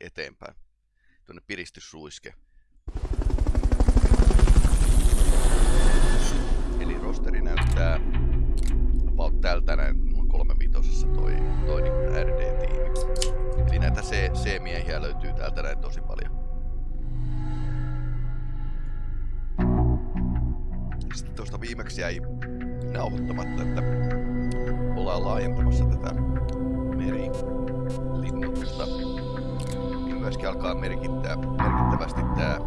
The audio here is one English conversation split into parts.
eteenpäin. Tuonne piristysruiske. Eli rosteri näyttää about tältä näin noin kolme vitosessa toi, toi niin RD-tiimi. Eli näitä C-miehiä löytyy täältä näin tosi paljon. Sitten tuosta viimeksi jäi nauhoittamatta, että ollaan laajentamassa tätä merilinnoitusta. Myöskin alkaa merkittää, merkittävästi tämä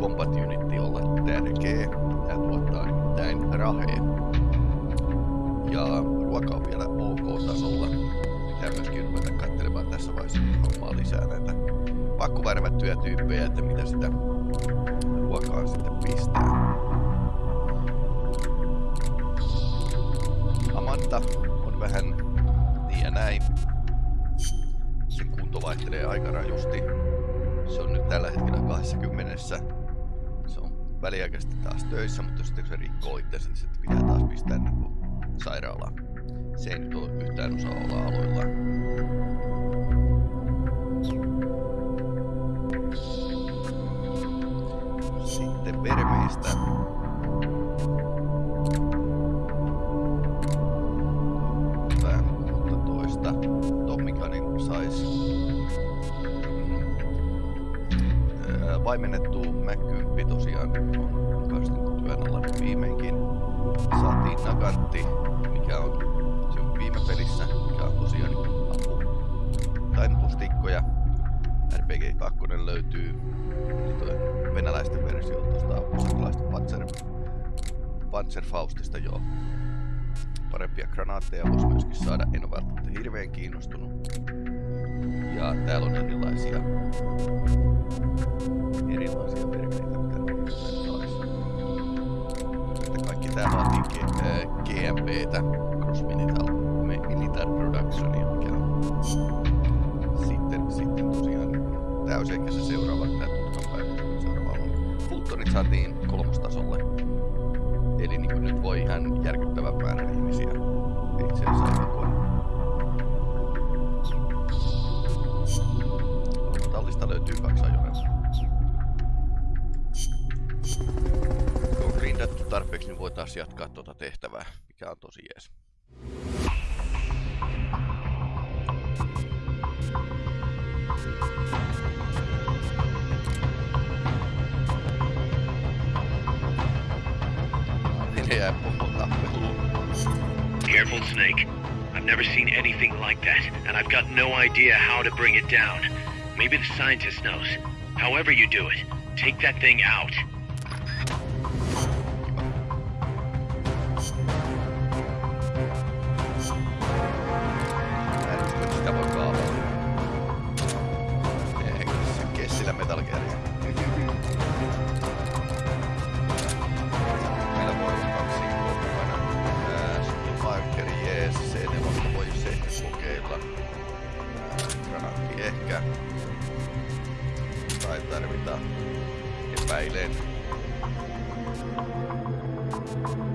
Combat Unity olla tärkeä. Tämä tuottaa nimittäin raheen. Ja ruoka on vielä ok-tasolla. Pitää myöskin ruveta katselemaan tässä vaiheessa hommaa lisää näitä pakkuvärvättyjä tyyppejä, että mitä sitä ruokaa sitten pistää. Amanda on vähän niin ja näin. Vaihtelee aika rajusti. Se on nyt tällä hetkellä 20. Se on väliaikaisesti taas töissä, mutta sitten kun se rikkoo itsensä, niin sitten pitää taas pistää niin sairaalaan. Se ei nyt ole yhtään osaa olla aloillaan. Sitten vermeistä. Vaimennettu Mac tosiaan on kanssa työn alla nyt viimeinkin. Saatiin Nagantti, mikä on se on viime pelissä, mikä on tosiaan apu. Tainnutustikkoja. RPG 2 löytyy niin toi venäläisten versio tuosta apusatalaista Panzer, Panzerfaustista jo. Parempia granaatteja voisi myöskin saada, en ole välttämättä hirveän kiinnostunut. Ja täällä on erilaisia erilaisia perkeitä, mitä. Että kaikki tää vaatii GMPtä, Cross Militar Productionia, mikä sitten, sitten tosiaan täysin se seuraava tää tutkan päivä seuraava on. Fultonit saatiin kolmostasolle. Eli niin nyt voi ihan järkyttävän määrän ihmisiä itse asiassa Tallista löytyy kaksi ajoneuvoa. Kun on grindattu tarpeeksi, niin voi taas jatkaa tuota tehtävää, mikä on tosi jees. Careful, Snake. I've never seen anything like that, and I've got no idea how to bring it down. Maybe the scientist knows. However you do it, take that thing out. Kaksi, kaksi,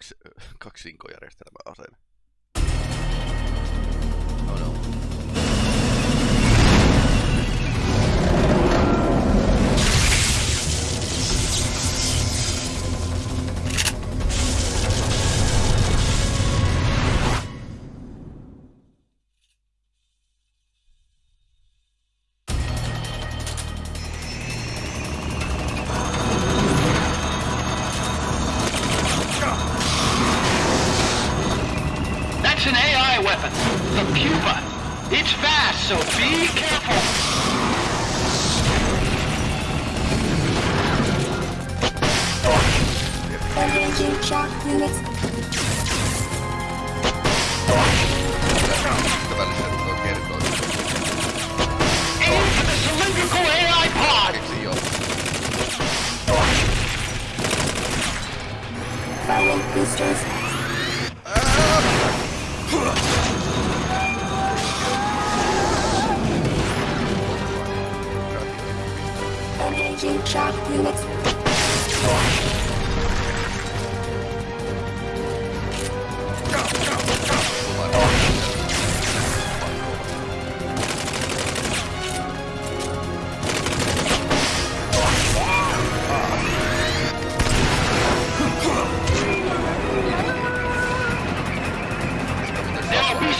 kaksi, kaksi järjestelmä.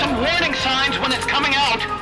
Some warning signs when it's coming out.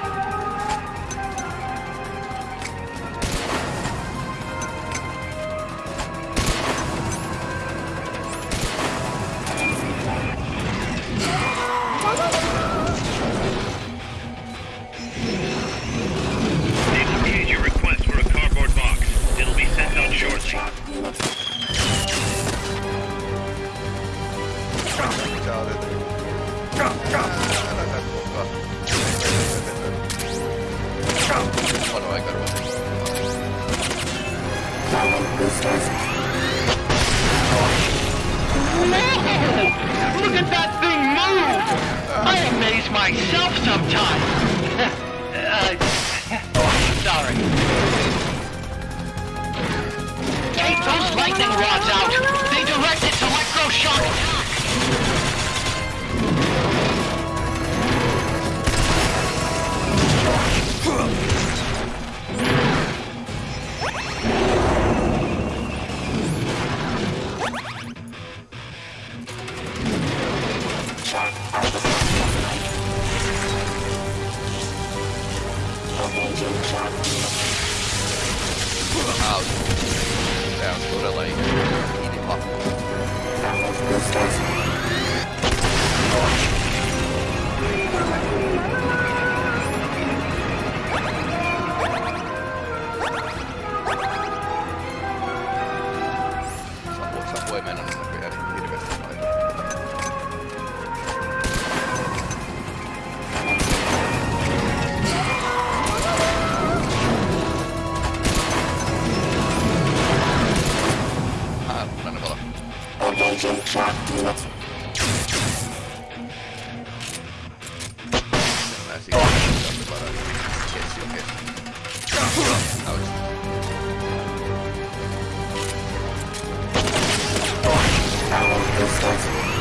Deus sozinho.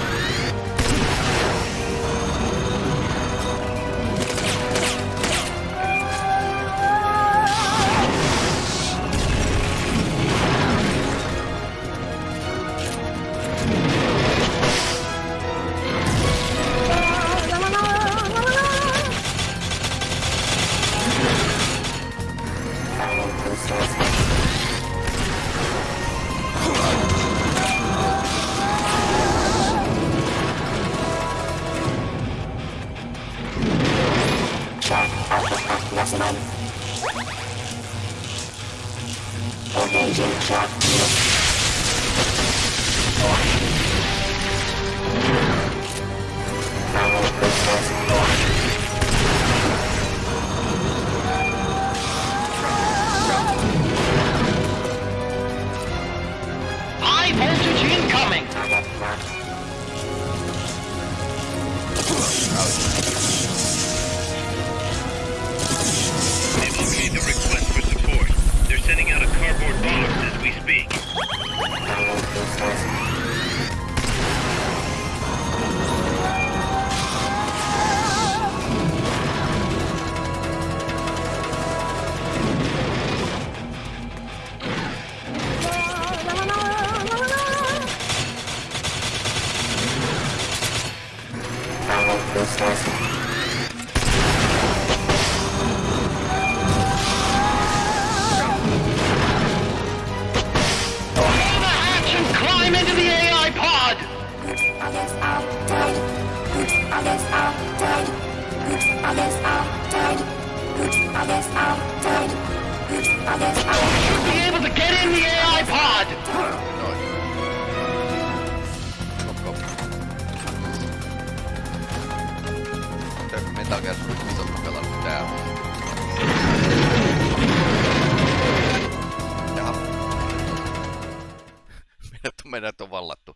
On vallattu.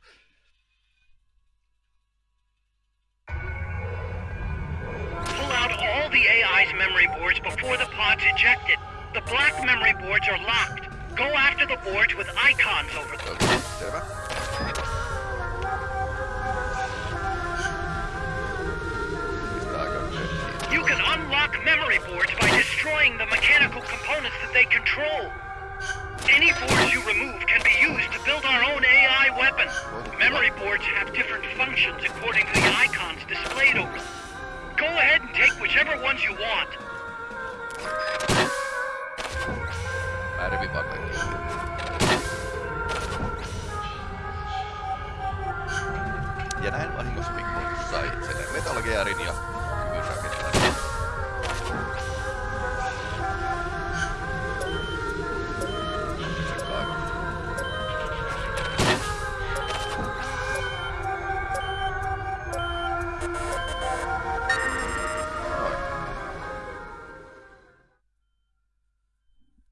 Pull out all the AI's memory boards before the pod's ejected. The black memory boards are locked. Go after the boards with icons over them. Okei, selvä. Pistää aika nörttiä. You can unlock memory boards by destroying the mechanical components that they control. Any boards you remove can be used to build our own AI weapon. Memory boards have different functions according to the icons displayed over them. Go ahead and take whichever ones you want. Vaan kaikki. Ja näin vahingossa Mikko sai itselleen Metal Gearin ja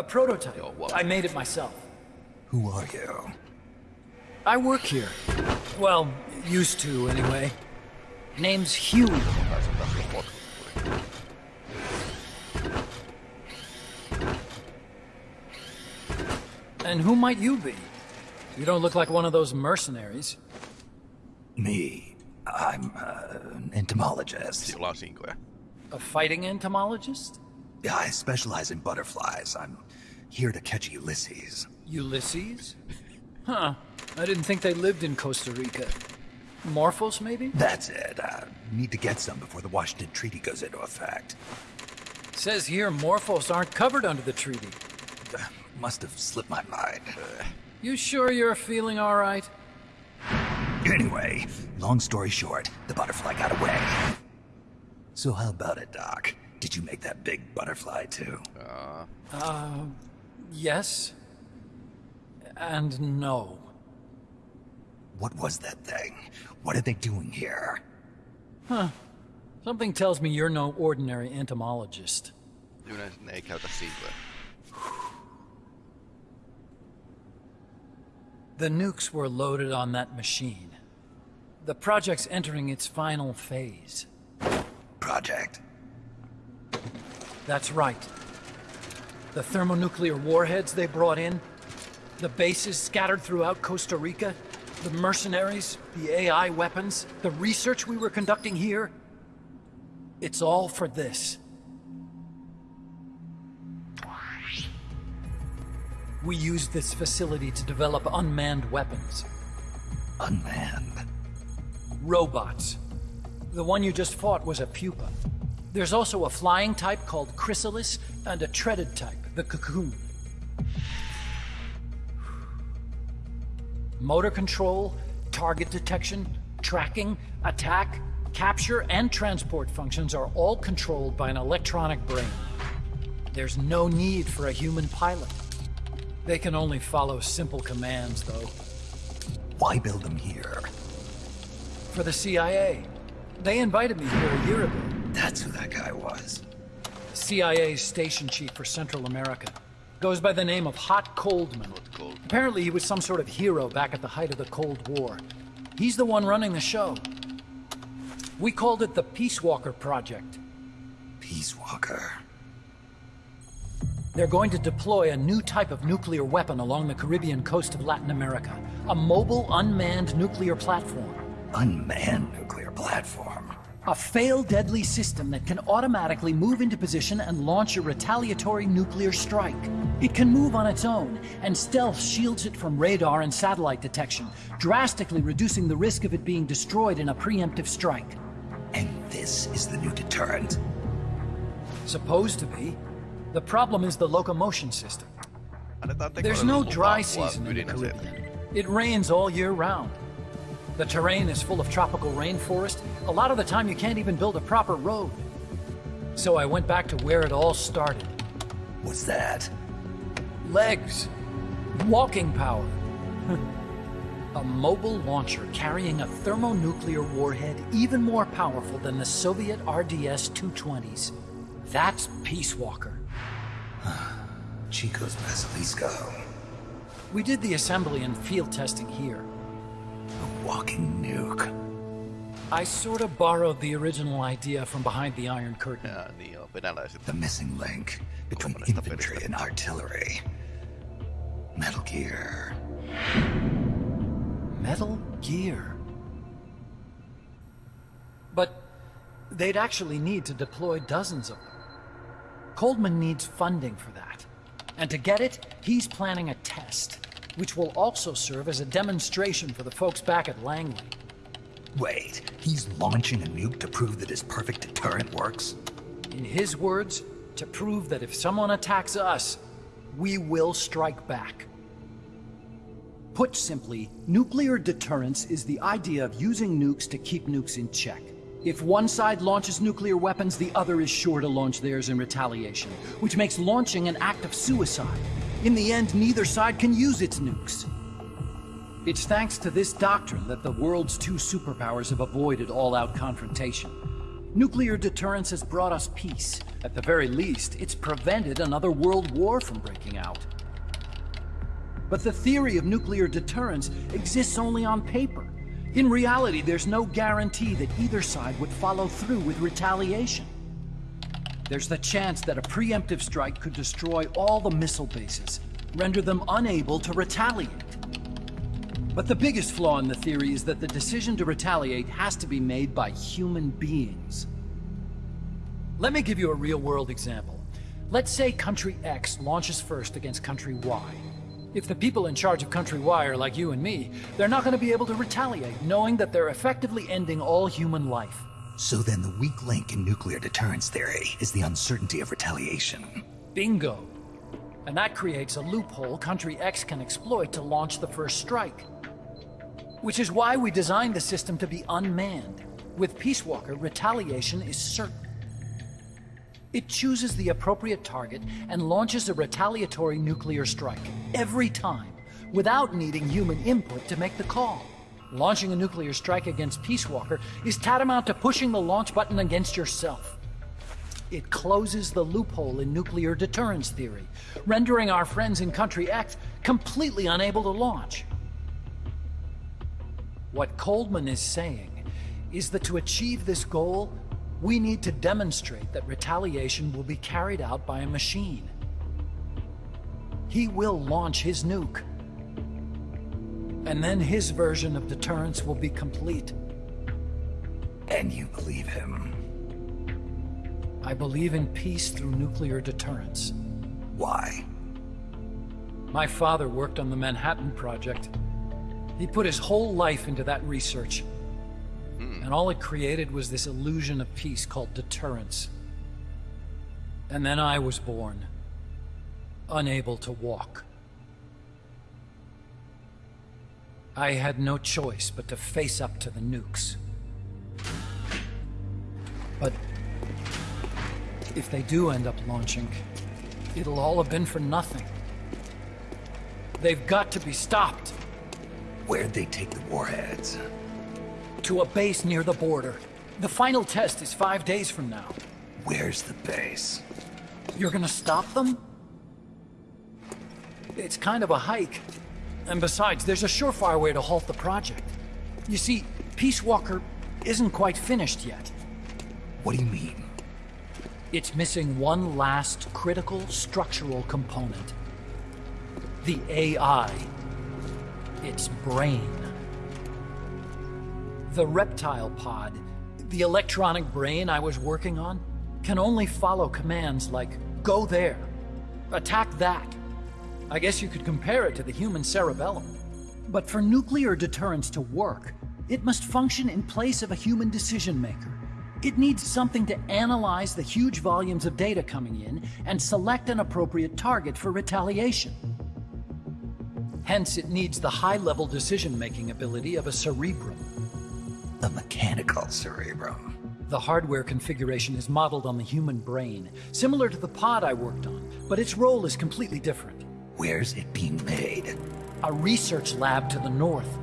A prototype. Yo, what? I made it myself. Who are you? I work here. Well, used to anyway. Name's Huey. Taisin taas jo potku. And who might you be? You don't look like one of those mercenaries. Me. I'm uh, an entomologist. Sillä on sinkoja. A fighting entomologist? Yeah, I specialize in butterflies. I'm here to catch Ulysses. Ulysses? Huh. I didn't think they lived in Costa Rica. Morphos, maybe? That's it. I need to get some before the Washington Treaty goes into effect. Says here Morphos aren't covered under the treaty. Uh, Must have slipped my mind. You sure you're feeling alright? Anyway, long story short, the butterfly got away. So how about it, Doc? Did you make that big butterfly too? Yes. And no. What was that thing? What are they doing here? Huh. Something tells me you're no ordinary entomologist. Yleensä ne ei käytä sinkoja. The nukes were loaded on that machine. The project's entering its final phase. Project. That's right. The thermonuclear warheads they brought in, the bases scattered throughout Costa Rica, the mercenaries, the AI weapons, the research we were conducting here. It's all for this. We used this facility to develop unmanned weapons. Unmanned. Robots. The one you just fought was a pupa. There's also a flying type called Chrysalis and a treaded type, the cocoon. Motor control, target detection, tracking, attack, capture, and transport functions are all controlled by an electronic brain. There's no need for a human pilot. They can only follow simple commands, though. Why build them here? For the CIA. They invited me here a year ago. That's who that guy was. CIA's station chief for Central America. Goes by the name of Hot Coldman. Cold. Apparently, he was some sort of hero back at the height of the Cold War. He's the one running the show. We called it the Peace Walker Project. Peace Walker. They're going to deploy a new type of nuclear weapon along the Caribbean coast of Latin America. A mobile, unmanned nuclear platform. Unmanned nuclear platform. A fail deadly system that can automatically move into position and launch a retaliatory nuclear strike. It can move on its own, and stealth shields it from radar and satellite detection, drastically reducing the risk of it being destroyed in a preemptive strike. And this is the new deterrent. Supposed to be. The problem is the locomotion system. Annetaan There's no dry season in the. Caribbean. It rains all year round. The terrain is full of tropical rainforest. A lot of the time, you can't even build a proper road. So I went back to where it all started What's that? legs, walking power. a mobile launcher carrying a thermonuclear warhead even more powerful than the Soviet RDS 220s. That's Peace Walker. Chico's Basilisco. We did the assembly and field testing here. A walking nuke. I sort of borrowed the original idea from behind the Iron Curtain. Ja, niin joo, venäläiset. The missing link between infantry and artillery. Metal Gear. Metal Gear. But they'd actually need to deploy dozens of them. Coldman needs funding for that. And to get it, he's planning a test, which will also serve as a demonstration for the folks back at Langley. Wait, he's launching a nuke to prove that his perfect deterrent works? In his words, to prove that if someone attacks us, we will strike back. Put simply, nuclear deterrence is the idea of using nukes to keep nukes in check. If one side launches nuclear weapons, the other is sure to launch theirs in retaliation, which makes launching an act of suicide. In the end, neither side can use its nukes. It's thanks to this doctrine that the world's two superpowers have avoided all-out confrontation. Nuclear deterrence has brought us peace. At the very least, it's prevented another world war from breaking out. But the theory of nuclear deterrence exists only on paper. In reality, there's no guarantee that either side would follow through with retaliation. There's the chance that a preemptive strike could destroy all the missile bases, render them unable to retaliate. But the biggest flaw in the theory is that the decision to retaliate has to be made by human beings. Let me give you a real-world example. Let's say Country X launches first against Country Y. If the people in charge of Country Y are like you and me, they're not going to be able to retaliate, knowing that they're effectively ending all human life. So then the weak link in nuclear deterrence theory is the uncertainty of retaliation. Bingo. And that creates a loophole Country X can exploit to launch the first strike. Which is why we designed the system to be unmanned. With Peace Walker, retaliation is certain. It chooses the appropriate target and launches a retaliatory nuclear strike every time, without needing human input to make the call. Launching a nuclear strike against Peace Walker is tantamount to pushing the launch button against yourself. It closes the loophole in nuclear deterrence theory, rendering our friends in Country X completely unable to launch. What Coldman is saying is that to achieve this goal, we need to demonstrate that retaliation will be carried out by a machine. He will launch his nuke. And then his version of deterrence will be complete. And you believe him. I believe in peace through nuclear deterrence. Why? My father worked on the Manhattan Project. He put his whole life into that research. Hmm. And all it created was this illusion of peace called deterrence. And then I was born, unable to walk. I had no choice but to face up to the nukes. But if they do end up launching, it'll all have been for nothing. They've got to be stopped Where'd they take the warheads? to a base near the border. The final test is five days from now. Where's the base? You're gonna stop them? It's kind of a hike. And besides, there's a surefire way to halt the project. You see, Peace Walker isn't quite finished yet. What do you mean? It's missing one last critical structural component. The AI. Its brain. The reptile pod, the electronic brain I was working on, can only follow commands like, go there, attack that. I guess you could compare it to the human cerebellum. But for nuclear deterrence to work, it must function in place of a human decision maker. It needs something to analyze the huge volumes of data coming in and select an appropriate target for retaliation. Hence, it needs the high-level decision-making ability of a cerebrum. A mechanical cerebrum. The hardware configuration is modeled on the human brain, similar to the pod I worked on, but its role is completely different. Where's it being made? A research lab to the north.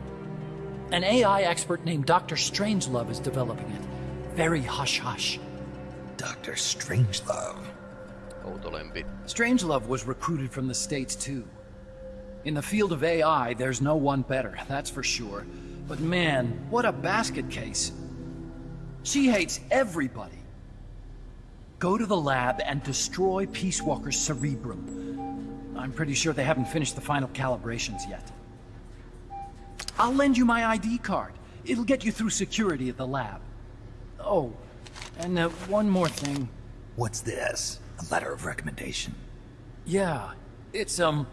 An AI expert named Dr. Strangelove is developing it. Very hush-hush. Dr. Strangelove. Outolempi. Strangelove was recruited from the States, too. In the field of AI, there's no one better, that's for sure. But man, what a basket case. She hates everybody. Go to the lab and destroy Peace Walker's cerebrum. I'm pretty sure they haven't finished the final calibrations yet. I'll lend you my ID card. It'll get you through security at the lab. Oh, and uh, one more thing. What's this? A letter of recommendation. Yeah, it's, um,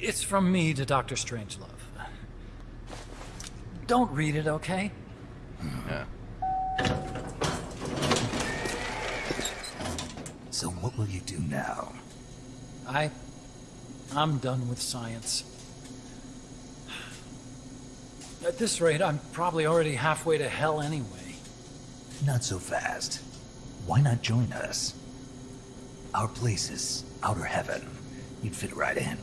it's from me to Dr. Strangelove. Don't read it, okay? Yeah. So what will you do now? I... I'm done with science. At this rate, I'm probably already halfway to hell anyway. Not so fast. Why not join us? Our place is outer heaven. You'd fit right in.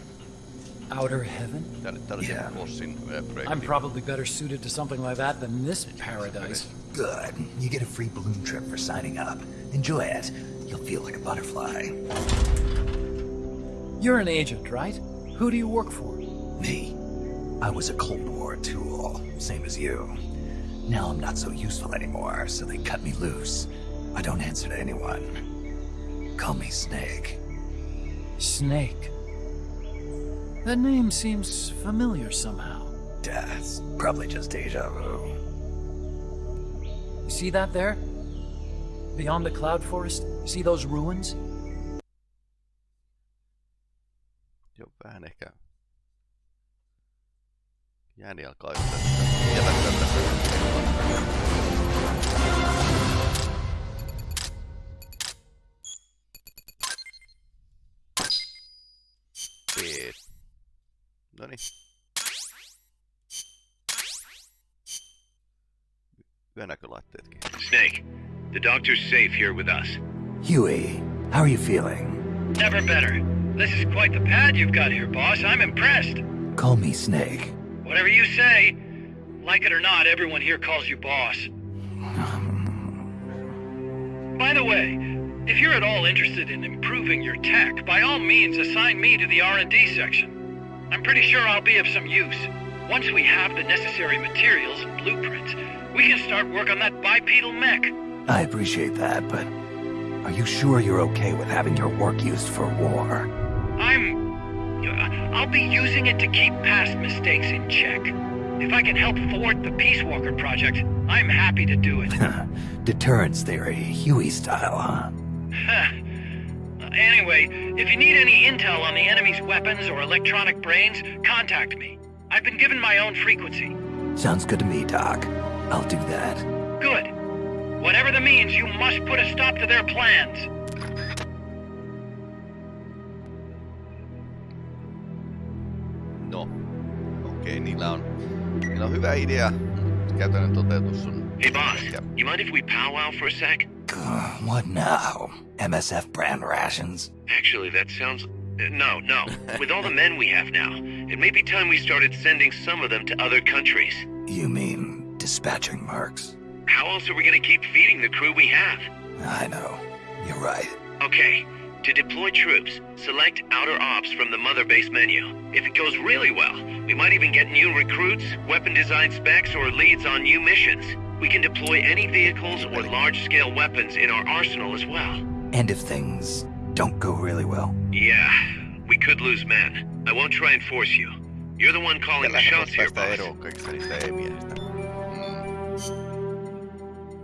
Outer heaven? Tää oli tällaisen Yeah. bossin ö, uh, projekti. I'm probably better suited to something like that than this paradise. Good. You get a free balloon trip for signing up. Enjoy it. You'll feel like a butterfly. You're an agent, right? Who do you work for? Me. I was a Cold War tool, same as you. Now I'm not so useful anymore, so they cut me loose. I don't answer to anyone. Call me Snake. Snake. That name seems familiar somehow. Death. Probably just deja vu. You see that there? Beyond the cloud forest? See those ruins? Jääni alkaa. Peet. Noniin. Yönäkölaitteetkin. Snake, the doctor's safe here with us. Huey, how are you feeling? Never better. This is quite the pad you've got here, boss. I'm impressed. Call me Snake. Whatever you say. Like it or not, everyone here calls you boss. By the way, if you're at all interested in improving your tech, by all means assign me to the R&D section. I'm pretty sure I'll be of some use. Once we have the necessary materials and blueprints, we can start work on that bipedal mech. I appreciate that, but are you sure you're okay with having your work used for war? I'm... I'll be using it to keep past mistakes in check. If I can help thwart the Peace Walker project, I'm happy to do it. Deterrence theory, Huey style, huh? anyway, if you need any intel on the enemy's weapons or electronic brains, contact me. I've been given my own frequency. Sounds good to me, Doc. I'll do that. Good. Whatever the means, you must put a stop to their plans. Niillä on, niillä on hyvä idea. Käytännön toteutus on... Hey, boss, ehkä- you mind if we powwow for a sec? Ugh, What now? MSF brand rations? Actually, that sounds. uh, No, no. With all the men we have now, it may be time we started sending some of them to other countries. You mean dispatching mercs? How else are we gonna keep feeding the crew we have? I know. You're right. Okay, to deploy troops, select Outer Ops from the Mother Base menu. If it goes really well, we might even get new recruits, weapon design specs, or leads on new missions. We can deploy any vehicles or large-scale weapons in our arsenal as well. And if things don't go really well? Yeah, we could lose men. I won't try and force you. You're the one calling the shots here, boss.